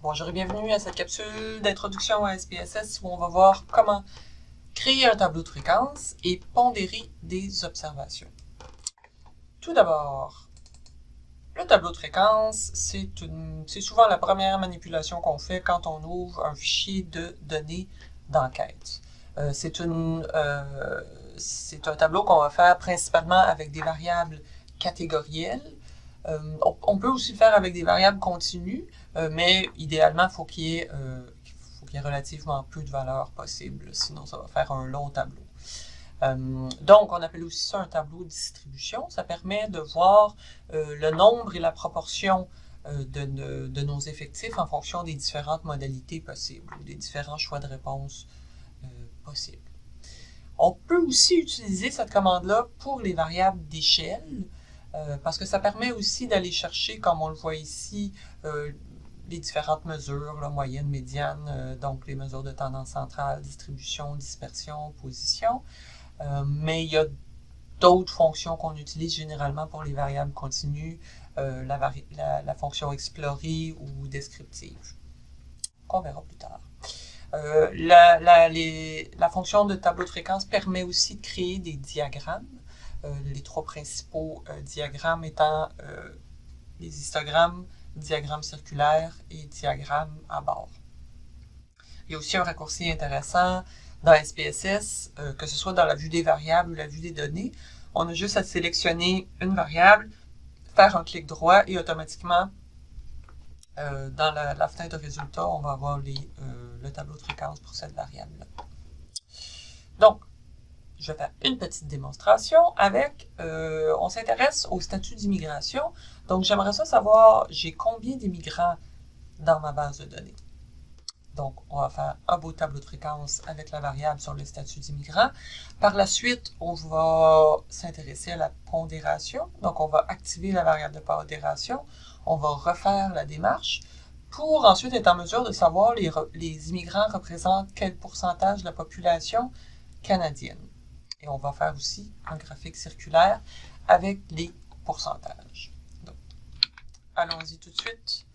Bonjour et bienvenue à cette capsule d'introduction à SPSS où on va voir comment créer un tableau de fréquence et pondérer des observations. Tout d'abord, le tableau de fréquence, c'est souvent la première manipulation qu'on fait quand on ouvre un fichier de données d'enquête. Euh, euh, c'est un tableau qu'on va faire principalement avec des variables catégorielles. Euh, on, peut aussi le faire avec des variables continues, mais idéalement, il faut qu'il y, ait relativement peu de valeurs possibles, sinon ça va faire un long tableau. donc, on appelle aussi ça un tableau de distribution. Ça permet de voir le nombre et la proportion de, de, nos effectifs en fonction des différentes modalités possibles, ou des différents choix de réponse possible. On peut aussi utiliser cette commande-là pour les variables d'échelle, euh, parce que ça permet aussi d'aller chercher, comme on le voit ici, euh, les différentes mesures, la moyenne, médiane, euh, donc les mesures de tendance centrale, distribution, dispersion, position. mais il y a d'autres fonctions qu'on utilise généralement pour les variables continues, la, la, fonction explorer ou descriptive, qu'on verra plus tard. Euh, la, la, fonction de tableau de fréquence permet aussi de créer des diagrammes. Euh, les trois principaux euh, diagrammes étant les histogrammes, diagrammes circulaires et diagrammes à bord. Il y a aussi un raccourci intéressant dans SPSS, que ce soit dans la vue des variables ou la vue des données. On a juste à sélectionner une variable, faire un clic droit et automatiquement euh, dans la, fenêtre de résultats, on va avoir euh, le tableau de fréquence pour cette variable-là. Donc, je vais faire une petite démonstration avec, euh, on s'intéresse au statut d'immigration. Donc, j'aimerais ça savoir, j'ai combien d'immigrants dans ma base de données? Donc, on va faire un beau tableau de fréquence avec la variable sur le statut d'immigrant. Par la suite, on va s'intéresser à la pondération. Donc, on va activer la variable de pondération on va refaire la démarche pour ensuite être en mesure de savoir les, les immigrants représentent quel pourcentage de la population canadienne. Et on va faire aussi un graphique circulaire avec les pourcentages. Allons-y tout de suite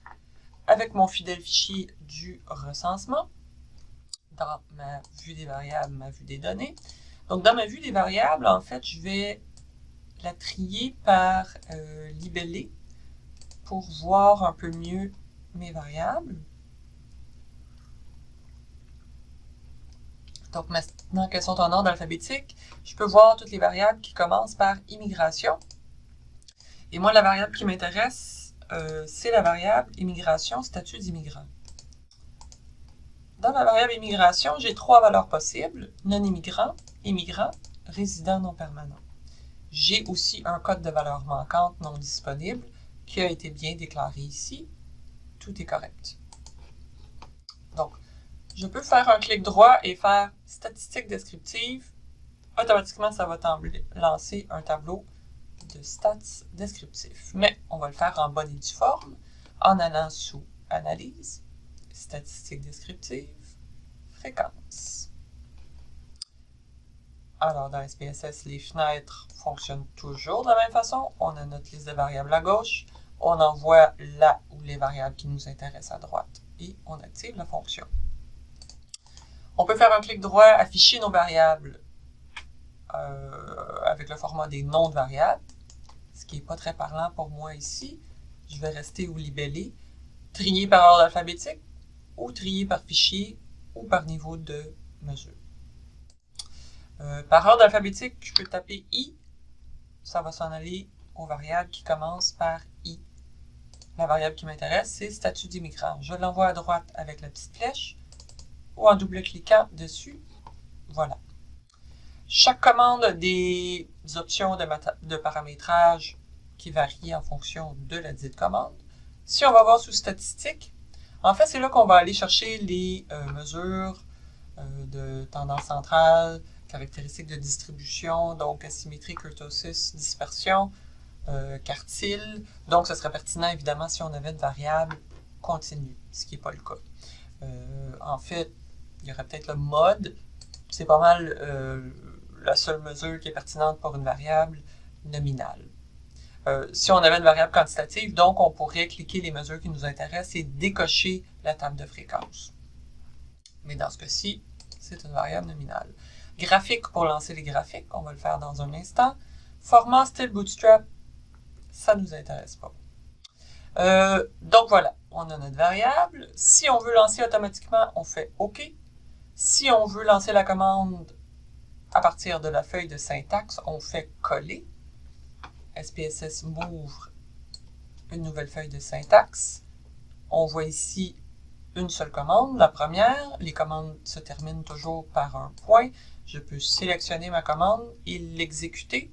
avec mon fidèle fichier du recensement dans ma vue des variables, ma vue des données. Donc, dans ma vue des variables, en fait, je vais la trier par euh, libellé pour voir un peu mieux mes variables. Donc maintenant qu'elles sont en ordre alphabétique, je peux voir toutes les variables qui commencent par immigration. Et moi, la variable qui m'intéresse, euh, c'est la variable immigration, statut d'immigrant. Dans ma variable immigration, j'ai trois valeurs possibles, non-immigrant, immigrant, résident non permanent. J'ai aussi un code de valeur manquante non disponible qui a été bien déclaré ici, tout est correct. Je peux faire un clic droit et faire statistiques descriptives. Automatiquement, ça va lancer un tableau de stats descriptifs. Mais on va le faire en bonne et due forme en allant sous Analyse, Statistiques descriptives, Fréquence. Alors, dans SPSS, les fenêtres fonctionnent toujours de la même façon. On a notre liste de variables à gauche on envoie là où les variables qui nous intéressent à droite et on active la fonction. On peut faire un clic droit, afficher nos variables euh, avec le format des noms de variables, ce qui n'est pas très parlant pour moi ici. Je vais rester au libellé, trier par ordre alphabétique ou trier par fichier ou par niveau de mesure. Euh, par ordre alphabétique, je peux taper I, ça va s'en aller aux variables qui commencent par I. La variable qui m'intéresse, c'est statut d'immigrant. Je l'envoie à droite avec la petite flèche ou en double-cliquant dessus. Voilà. Chaque commande des options de, paramétrage qui varient en fonction de la dite commande. Si on va voir sous statistiques, en fait, c'est là qu'on va aller chercher les euh, mesures euh, de tendance centrale, caractéristiques de distribution, donc asymétrie, kurtosis, dispersion, euh, quartile. Donc, ce serait pertinent, évidemment, si on avait une variable continue, ce qui n'est pas le cas. Euh, en fait, il y aurait peut-être le mode. C'est pas mal euh, la seule mesure qui est pertinente pour une variable nominale. euh, si on avait une variable quantitative, donc on pourrait cliquer les mesures qui nous intéressent et décocher la table de fréquence. Mais dans ce cas-ci, c'est une variable nominale. Graphique pour lancer les graphiques, on va le faire dans un instant. Format style bootstrap, ça ne nous intéresse pas. Euh, donc voilà, on a notre variable. Si on veut lancer automatiquement, on fait OK. Si on veut lancer la commande à partir de la feuille de syntaxe, on fait coller. SPSS m'ouvre une nouvelle feuille de syntaxe. On voit ici une seule commande, la première. Les commandes se terminent toujours par un point. Je peux sélectionner ma commande et l'exécuter.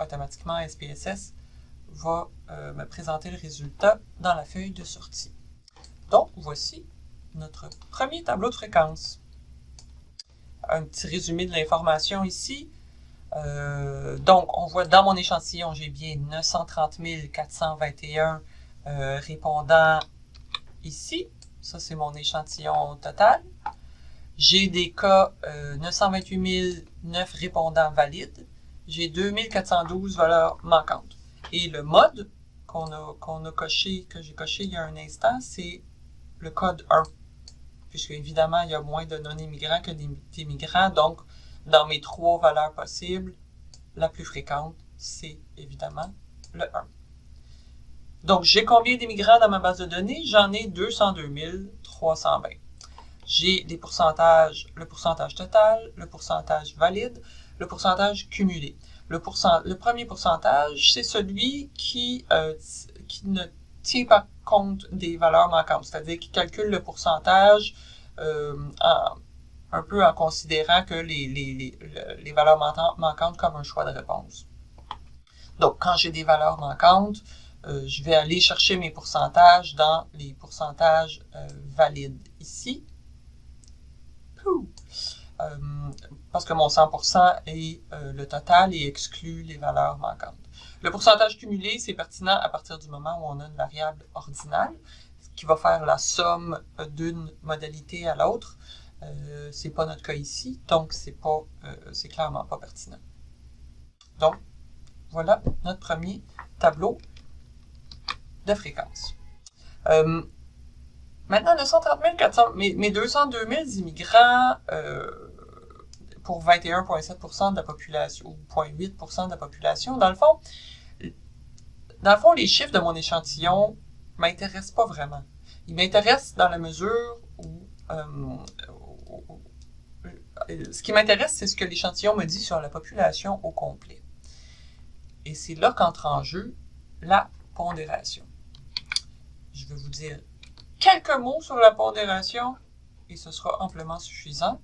Automatiquement, SPSS va euh, me présenter le résultat dans la feuille de sortie. Donc, voici notre premier tableau de fréquence. Un petit résumé de l'information ici. Euh, donc, on voit dans mon échantillon, j'ai bien 930 421 euh, répondants ici. Ça, c'est mon échantillon total. J'ai des cas euh, 928 009 répondants valides. J'ai 2412 valeurs manquantes. Et le mode qu'on a, a coché, que j'ai coché il y a un instant, c'est le code 1. Puisque évidemment, il y a moins de non-immigrants que d'immigrants. Donc, dans mes trois valeurs possibles, la plus fréquente, c'est évidemment le 1. Donc, j'ai combien d'immigrants dans ma base de données? J'en ai 202 320. J'ai les pourcentages, le pourcentage total, le pourcentage valide, le pourcentage cumulé. Le, le premier pourcentage, c'est celui qui, euh, qui ne tient pas compte des valeurs manquantes, c'est-à-dire qui calcule le pourcentage euh, un peu en considérant que les, les, les, valeurs manquantes comme un choix de réponse. Donc, quand j'ai des valeurs manquantes, euh, je vais aller chercher mes pourcentages dans les pourcentages valides ici. Euh, parce que mon 100% est euh, le total et exclut les valeurs manquantes. Le pourcentage cumulé, c'est pertinent à partir du moment où on a une variable ordinale qui va faire la somme d'une modalité à l'autre. Euh, c'est pas notre cas ici, donc c'est euh, clairement pas pertinent. Donc, voilà notre premier tableau de fréquence. maintenant, 930 400, mes, mes 202 000 immigrants pour 21,7% de la population, ou 0,8% de la population. Dans le fond, dans le fond, les chiffres de mon échantillon m'intéressent pas vraiment. Ils m'intéressent dans la mesure où, euh, ce qui m'intéresse, c'est ce que l'échantillon me dit sur la population au complet. Et c'est là qu'entre en jeu la pondération. Je vais vous dire quelques mots sur la pondération et ce sera amplement suffisant.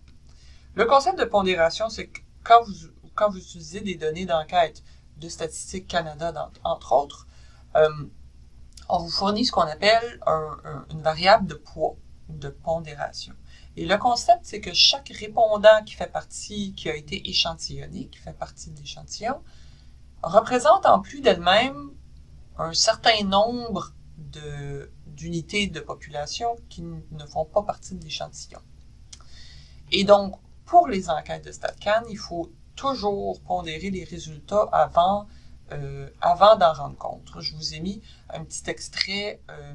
Le concept de pondération, c'est que quand vous, quand utilisez des données d'enquête de Statistique Canada, entre autres, euh, on vous fournit ce qu'on appelle une variable de poids, de pondération. Et le concept, c'est que chaque répondant qui fait partie, qui a été échantillonné, qui fait partie de l'échantillon, représente en plus d'elle-même un certain nombre d'unités de, de population qui ne font pas partie de l'échantillon. Et donc, pour les enquêtes de StatCan, il faut toujours pondérer les résultats avant, euh, avant d'en rendre compte. Je vous ai mis un petit extrait euh,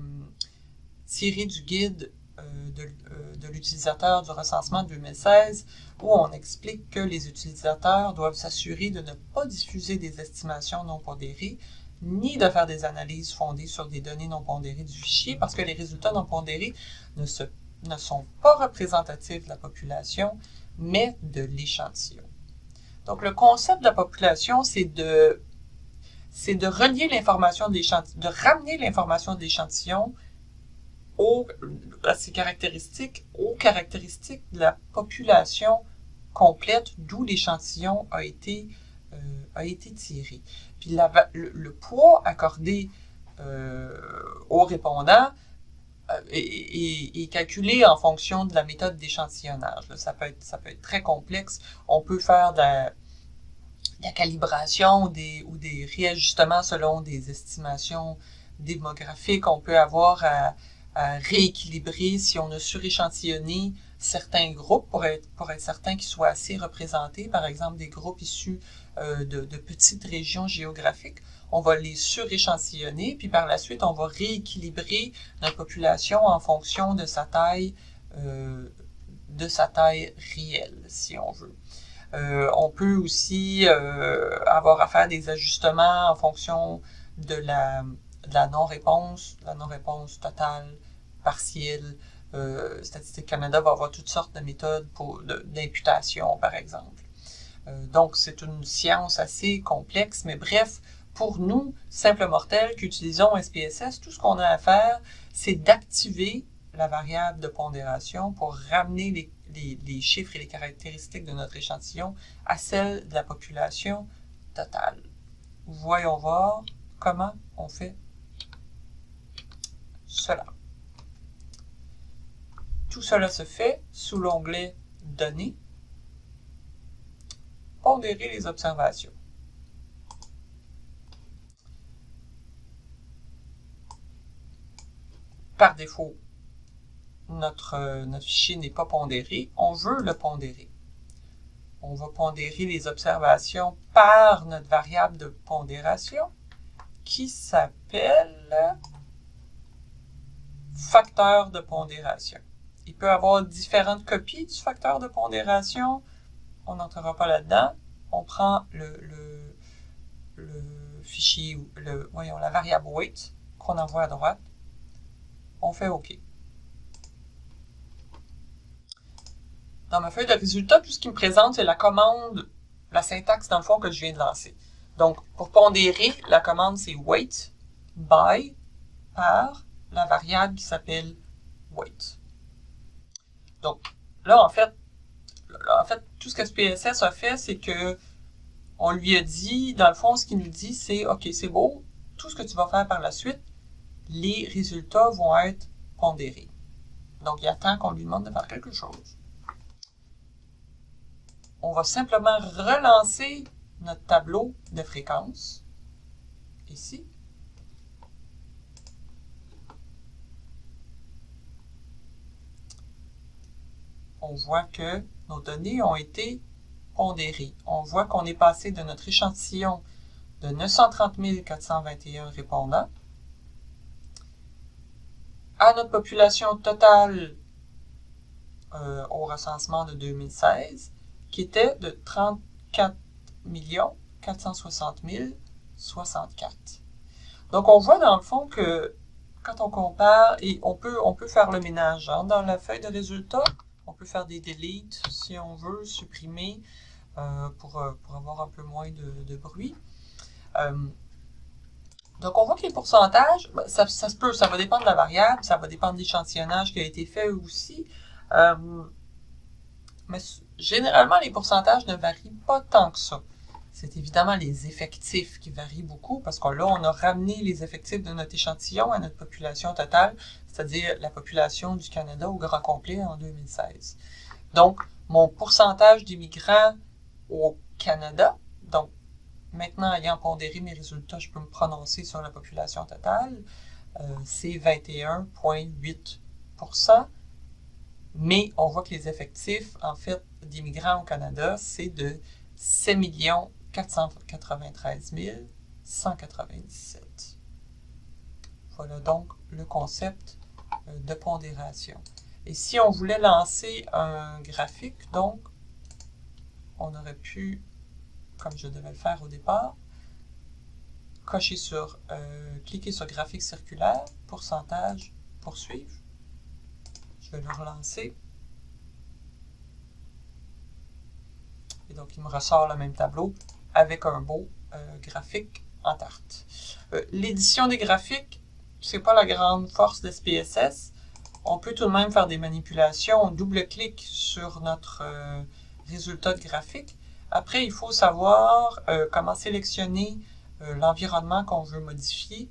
tiré du guide euh, de, l'utilisateur du recensement 2016 où on explique que les utilisateurs doivent s'assurer de ne pas diffuser des estimations non pondérées ni de faire des analyses fondées sur des données non pondérées du fichier parce que les résultats non pondérés ne, ne sont pas représentatifs de la population mais de l'échantillon. Donc, le concept de la population, c'est de, c'est de relier l'information de l'échantillon, de ramener l'information de l'échantillon à ses caractéristiques, aux caractéristiques de la population complète d'où l'échantillon a été euh, a été tiré. Puis le, poids accordé euh, aux répondants est, calculé en fonction de la méthode d'échantillonnage. Ça peut, être, ça peut être très complexe. On peut faire de la, calibration ou des, ou des réajustements selon des estimations démographiques. On peut avoir à, rééquilibrer si on a suréchantillonné certains groupes pour être, pour être certain qu'ils soient assez représentés, par exemple des groupes issus euh, de, de, petites régions géographiques. on va les suréchantillonner, puis par la suite, on va rééquilibrer notre population en fonction de sa taille, euh, de sa taille réelle, si on veut. Euh, on peut aussi euh, avoir à faire des ajustements en fonction de la, non-réponse, la non-réponse totale, partielle. Euh, Statistique Canada va avoir toutes sortes de méthodes d'imputation, par exemple. Donc, c'est une science assez complexe, mais bref, pour nous, simples mortels qui utilisons SPSS, tout ce qu'on a à faire, c'est d'activer la variable de pondération pour ramener les, les, chiffres et les caractéristiques de notre échantillon à celles de la population totale. Voyons voir comment on fait cela. Tout cela se fait sous l'onglet Données, Pondérer les observations. Par défaut, notre, notre fichier n'est pas pondéré. On veut le pondérer. On va pondérer les observations par notre variable de pondération qui s'appelle facteur de pondération. Il peut y avoir différentes copies du facteur de pondération. On n'entrera pas là-dedans. On prend le, le, le, fichier, le, voyons, la variable weight qu'on envoie à droite. On fait OK. Dans ma feuille de résultat, tout ce qui me présente, c'est la commande, la syntaxe dans le fond que je viens de lancer. Donc, pour pondérer, la commande c'est weight by par la variable qui s'appelle weight. Donc, là, en fait, en fait, tout ce que SPSS a fait, c'est que on lui a dit, dans le fond, ce qu'il nous dit, c'est, OK, c'est beau, tout ce que tu vas faire par la suite, les résultats vont être pondérés. Donc, il attend qu'on lui demande de faire quelque chose. On va simplement relancer notre tableau de fréquence, ici. on voit que nos données ont été pondérées. On voit qu'on est passé de notre échantillon de 930 421 répondants à notre population totale euh, au recensement de 2016, qui était de 34 460 064. Donc, on voit dans le fond que quand on compare, et on peut, faire le ménage hein, dans la feuille de résultats, on peut faire des deletes si on veut, supprimer euh, pour, euh, pour, avoir un peu moins de, bruit. Euh, donc, on voit que les pourcentages, ben, ça, se peut, ça va dépendre de la variable, ça va dépendre de l'échantillonnage qui a été fait aussi. Mais généralement, les pourcentages ne varient pas tant que ça. C'est évidemment les effectifs qui varient beaucoup parce que là, on a ramené les effectifs de notre échantillon à notre population totale c'est-à-dire la population du Canada au grand complet en 2016. Donc, mon pourcentage d'immigrants au Canada, donc maintenant ayant pondéré mes résultats, je peux me prononcer sur la population totale, euh, c'est 21,8 mais on voit que les effectifs, en fait, d'immigrants au Canada, c'est de 7 493 197. Voilà donc le concept euh, de pondération. Et si on voulait lancer un graphique, donc, on aurait pu, comme je devais le faire au départ, cocher sur, euh, cliquer sur graphique circulaire, pourcentage, poursuivre. Vais le relancer. Et donc, il me ressort le même tableau avec un beau euh, graphique en tarte. L'édition des graphiques, c'est pas la grande force de SPSS. On peut tout de même faire des manipulations. On double-clique sur notre euh, résultat de graphique. Après, il faut savoir euh, comment sélectionner euh, l'environnement qu'on veut modifier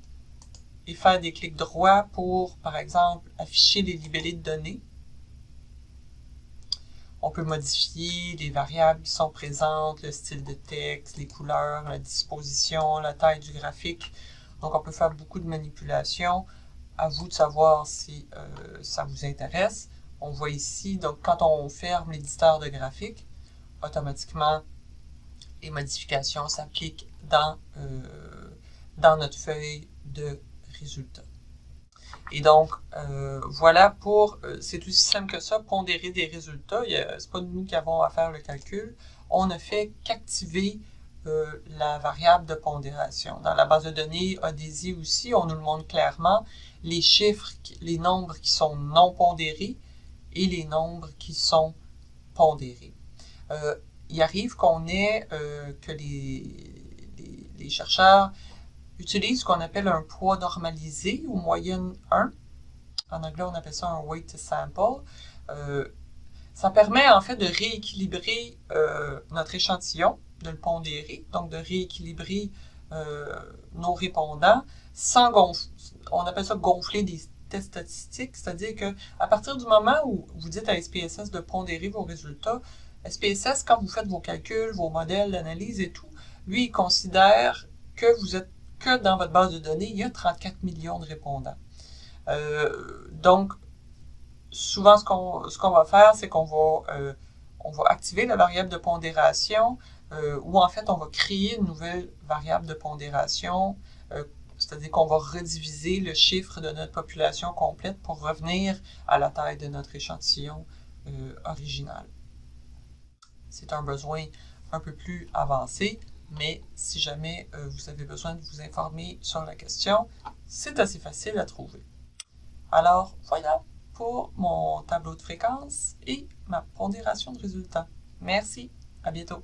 et faire des clics droits pour, par exemple, afficher les libellés de données. On peut modifier les variables qui sont présentes, le style de texte, les couleurs, la disposition, la taille du graphique. Donc, on peut faire beaucoup de manipulations. À vous de savoir si euh, ça vous intéresse. On voit ici, donc quand on ferme l'éditeur de graphique, automatiquement, les modifications s'appliquent dans euh, dans notre feuille de résultats. Et donc, euh, voilà pour, euh, c'est aussi simple que ça, pondérer des résultats. Ce n'est pas nous qui avons à faire le calcul. On ne fait qu'activer euh, la variable de pondération. Dans la base de données ADESI aussi, on nous le montre clairement, les chiffres, les nombres qui sont non pondérés et les nombres qui sont pondérés. il arrive qu'on ait, que les chercheurs utilise ce qu'on appelle un poids normalisé ou moyenne 1. En anglais, on appelle ça un weight sample. Euh, ça permet en fait de rééquilibrer euh, notre échantillon, de le pondérer, donc de rééquilibrer euh, nos répondants sans gonfler. On appelle ça gonfler des tests statistiques, c'est-à-dire que à partir du moment où vous dites à SPSS de pondérer vos résultats, SPSS, quand vous faites vos calculs, vos modèles d'analyse et tout, lui, il considère que vous êtes que dans votre base de données, il y a 34 millions de répondants. Euh, donc, souvent, ce qu'on va faire, c'est qu'on va, euh, va activer la variable de pondération, euh, ou en fait, on va créer une nouvelle variable de pondération, c'est-à-dire qu'on va rediviser le chiffre de notre population complète pour revenir à la taille de notre échantillon original. C'est un besoin un peu plus avancé, mais si jamais euh, vous avez besoin de vous informer sur la question, c'est assez facile à trouver. Alors voilà pour mon tableau de fréquence et ma pondération de résultats. Merci, à bientôt.